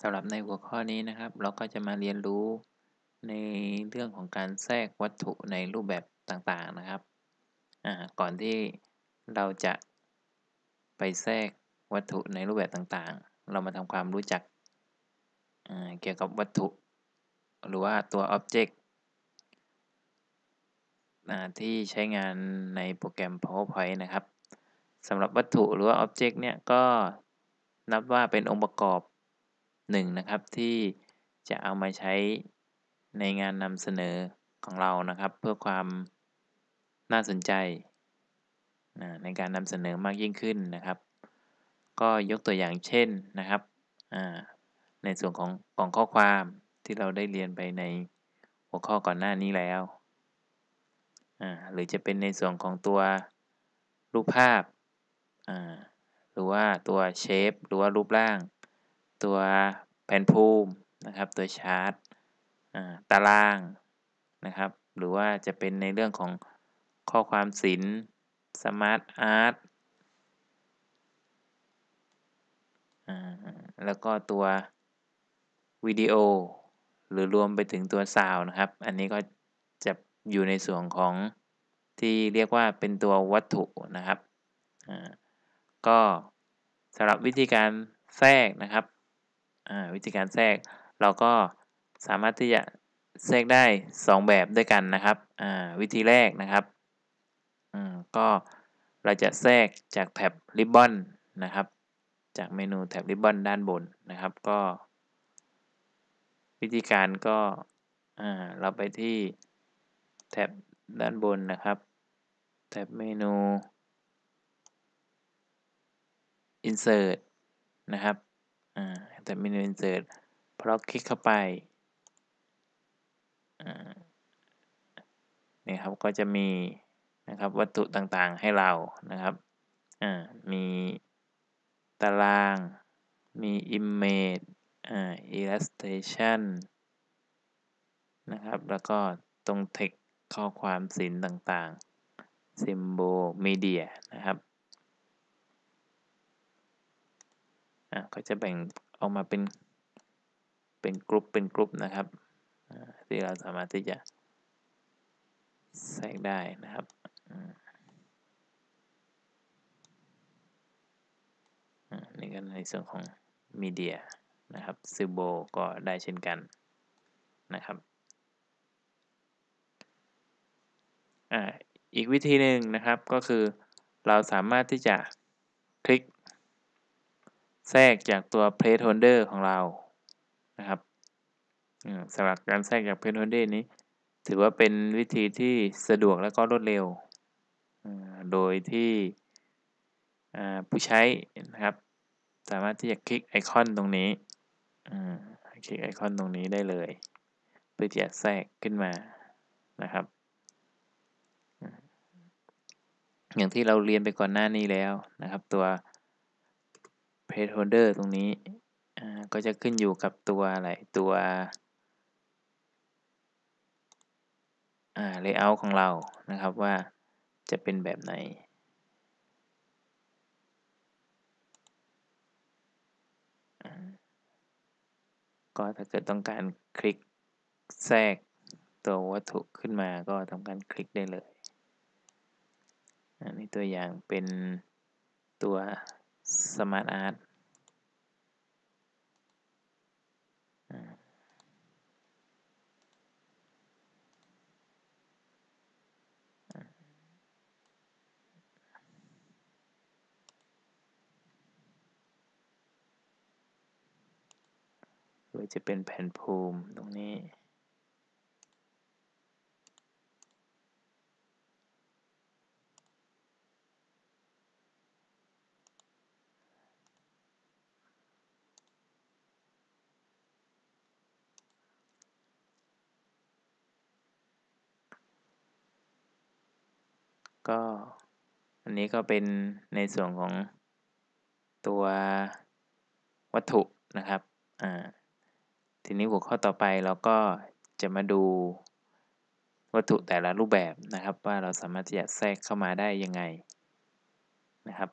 สำหรับในหัวข้อนี้นะครับ เราก็จะมาเรียนรู้ในเรื่องของการแทรกวัตถุในรูปแบบต่างๆนะครับก่อนที่เราจะไปแทรกวัตถุในรูปแบบต่างๆ เรามาทำความรู้จักเกี่ยวกับวัตถุ หรือว่าตัว Object ที่ใช้งานในโปรแกรม PowerPoint นะครับสำหรับวัตถุหรือว่า Object เนี่ยก็นับว่าเป็นองค์ประกอบ หนึ่งนะครับที่จะเอามาใช้ในงานนำเสนอของเรานะครับ เพื่อความน่าสนใจในการนำเสนอมากยิ่งขึ้นนะครับ ก็ยกตัวอย่างเช่นนะครับในส่วนของกล่องข้อความที่เราได้เรียนไปในหัวข้อก่อนหน้านี้แล้วหรือจะเป็นในส่วนของตัวรูปภาพหรือว่าตัว shape หรือว่ารูปร่าง ตัว แผ่นภูมินะครับตัวชาร์ตตารางนะครับหรือว่าจะเป็นในเรื่องของข้อความศิลป์ SmartArt แล้วก็ตัววิดีโอ หรือรวมไปถึงตัวซาวนะครับ อันนี้ก็จะอยู่ในส่วนของที่เรียกว่าเป็นตัววัตถุนะครับ ก็สำหรับวิธีการแทรกนะครับ วิธีการแทรกเราก็สามารถที่จะแทรกได้ 2 แบบด้วยกันนะครับวิธีแรกนะครับก็เราจะแทรกจากแท็บริบบอนนะครับ จากเมนูแท็บริบบอนด้านบนนะครับก็ วิธีการก็เราไปที่แท็บด้านบนนะครับ แท็บเมนู insert นะครับ แต่เมนู insert พอเราคลิกเข้าไปนี่ครับก็จะมีนะครับวัตถุต่างๆให้เรานะครับมีตาราง มี image illustration นะครับ แล้วก็ตรง text ข้อความศิลป์ต่างๆ symbol media อะก็จะแบ่งออกมาเป็นเป็นกลุ่มเป็นกลุ่มนะครับที่เราสามารถที่จะแทรกได้นะครับนี่ก็ในส่วนของมีเดียนะครับซิโบก็ได้เช่นกันนะครับอีกวิธีหนึ่งนะครับก็คือเราสามารถที่จะคลิก แทรกจากตัว placeholder ของเรานะครับสำหรับการแทรกจาก placeholder นี้ ถือว่าเป็นวิธีที่สะดวกและก็รวดเร็ว โดยที่ผู้ใช้นะครับ สามารถที่จะคลิกไอคอนตรงนี้คลิกไอคอนตรงนี้ได้เลย เพื่อที่จะแทรกขึ้นมานะครับ อย่างที่เราเรียนไปก่อนหน้านี้แล้วนะครับ ตัว placeholder ตรงนี้ก็จะขึ้นอยู่กับตัวอะไร ตัว layout ของเรา นะครับว่าจะเป็นแบบไหน ก็ถ้าเกิดต้องการคลิกแทรกตัววัตถุขึ้นมาก็ทำการคลิกได้เลย อันนี้ตัวอย่างเป็นตัว Smart Art หรือจะเป็นแผ่นภูมิตรงนี้ ก็อันนี้ก็เป็นในส่วนของตัววัตถุนะครับอ่าทีนี้หัวข้อต่อไปเราก็จะมาดูวัตถุแต่ละรูปแบบนะครับ ว่าเราสามารถที่จะแทรกเข้ามาได้ยังไงนะครับ